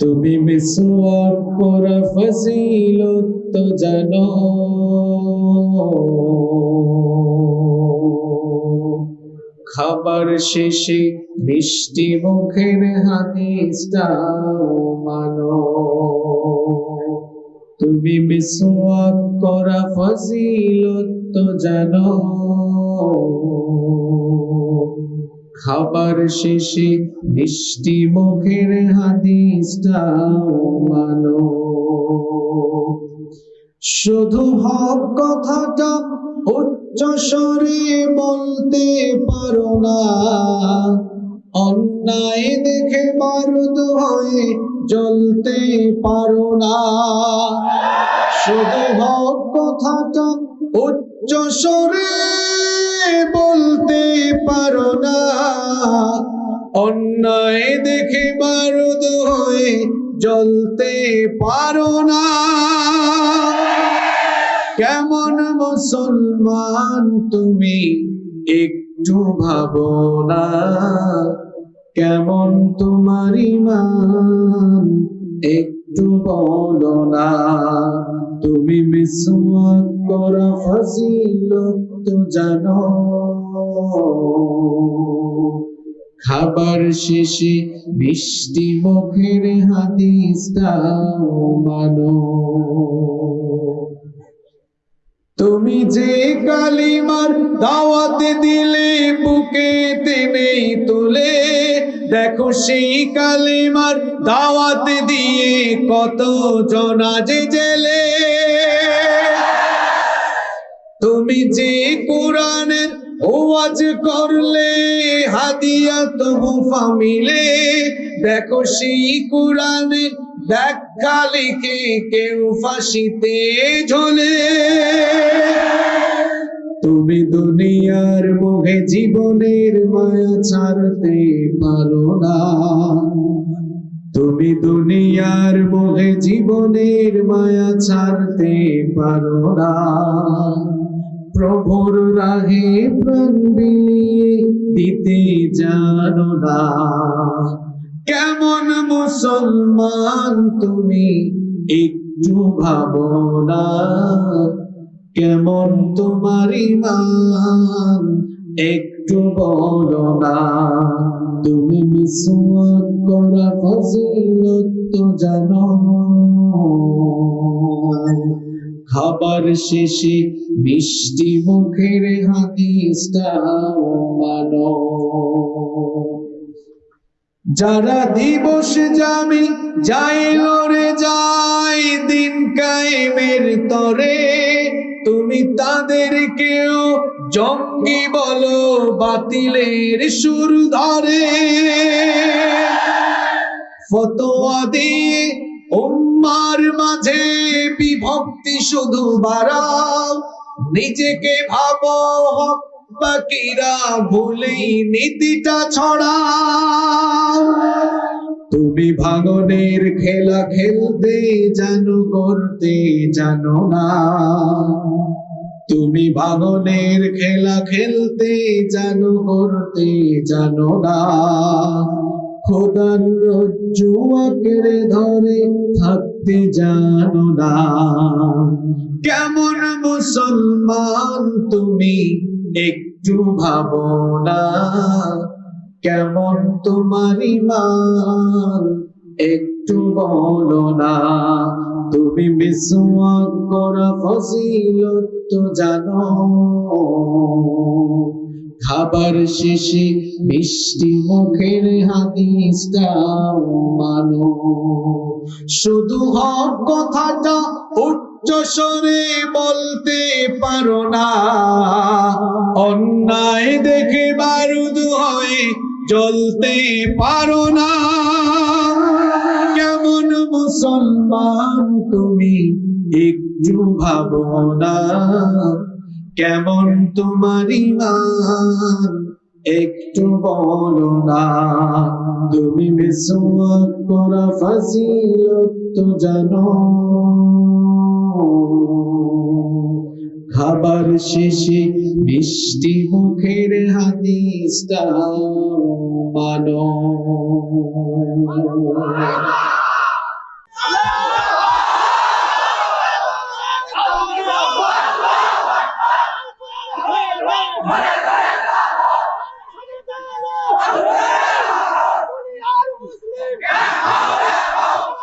তুমি মিসওয়াক করা ফজিলত তো জানো। খাবার শেষে মিষ্টি মুখের হাদিসটাও মানো। তুমি মিসওয়াক করা ফজিলত তো জানো। খাবার শেষে মিষ্টি মুখের হাদিসটাও মানো। শুধু হক কথাটা উচ্চ স্বরে বলতে পারো না। অন্যায় দেখে বারুদ হয়ে জ্বলতে পারো না। শুধু হক কথাটা উচ্চ স্বরে পারো না। অন্যায় দেখে বারুদ হয়ে জ্বলতে পারো না। কেমন মুসলমান তুমি একটু ভাবো না। কেমন তোমার ইমান একটু বলো না। তুমি মিসওয়াক করা ফজিলত খাবার শেষে মিষ্টি মুখের হাদিসটাও মানো। তুমি যে কালিমার দাওয়াত দিলে, বুকে নেই তুলে, দেখো সেই কালিমার দাওয়াত দিয়ে কত জনা যে জেলে। তুমি যে কোরআনের ওয়াজ করলে, হাদিয়া তোহফা মিলে। দেখো সেই কোরআনের ব্যাখ্যা লিখে কেউ ফাঁসিতে ঝোলে। তুমি দুনিয়ার মুখে জীবনের মায়া ছাড়তে পারো না। তুমি দুনিয়ার মুখে জীবনের মায়া ছাড়তে পারো না। প্রভুর রাহে প্রাণ বিলিয়ে দিতে জানো না। কেমন মুসলমান তুমি, একটু ভাবো না। কেমন তোমার ইমান, একটু বলো না। তুমি মিসওয়াক করা ফজিলত জানো। খাবার শেষে মিষ্টি মুখের হাদিসটাও মানো। যারা দিবস জামি যাই লড়ে যাই দিন কায়েমের তরে, তুমি তাদেরকেও জঙ্গি বলো, বাতিলের সুর ধরে। ফতোয়া দিয়ে উম্মার মাঝে বিভক্তি শুধু বাড়াও। নিজেকে ভাবো হক বাকিরা ভুলেই নীতিটা ছড়াও। তুমি ভাঙনের খেলা খেলতে জানো করতে জানো না। তুমি ভাঙনের খেলা খেলতে জানো করতে জানো না। খোদার রজ্জু আঁকড়ে ধরে থাকতে জানো না। কেমন মুসলমান তুমি একটু ভাবো না। কেমন তোমার ইমান একটু বলো না। তুমি মিসওয়াক করা ফজিলত তো জানো। খাবার শেষে মিষ্টি মুখের হাদিসটাও মানো। শুধু হক কথাটা উচ্চ স্বরে বলতে পারো না। অন্যায় দেখে বারুদ হয়ে জ্বলতে পারো না। মুসলমান, তুমি একটু ভাবো না কেমন তোমার একটু বলো না তুমি মিসওয়াক তো জানো। খাবার শেষে মিষ্টি মুখের হাদিসটা মানো।